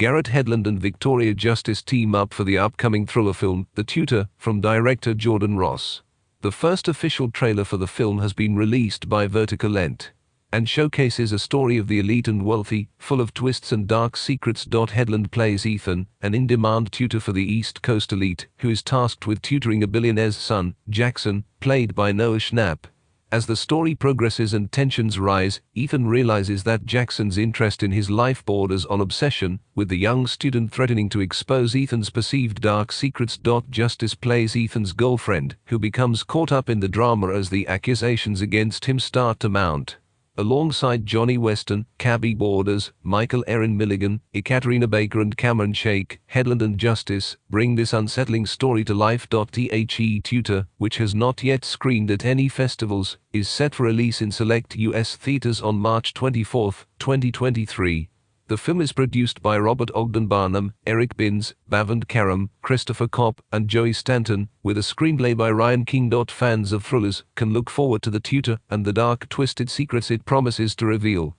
Garrett Hedlund and Victoria Justice team up for the upcoming thriller film, The Tutor, from director Jordan Ross. The first official trailer for the film has been released by Vertical Lent and showcases a story of the elite and wealthy, full of twists and dark secrets. Hedlund plays Ethan, an in demand tutor for the East Coast elite, who is tasked with tutoring a billionaire's son, Jackson, played by Noah Schnapp. As the story progresses and tensions rise, Ethan realizes that Jackson's interest in his life borders on obsession, with the young student threatening to expose Ethan's perceived dark secrets. Justice plays Ethan's girlfriend, who becomes caught up in the drama as the accusations against him start to mount alongside Johnny Weston, Kabby Borders, Michael Aaron Milligan, Ekaterina Baker and Cameron Shake, Hedlund and Justice, bring this unsettling story to life. The Tutor, which has not yet screened at any festivals, is set for release in select US theaters on March 24, 2023. The film is produced by Robert Ogden Barnum, Eric Binns, Bavand Karam, Christopher Kopp, and Joey Stanton, with a screenplay by Ryan King. Fans of thrillers can look forward to The Tutor and the dark twisted secrets it promises to reveal.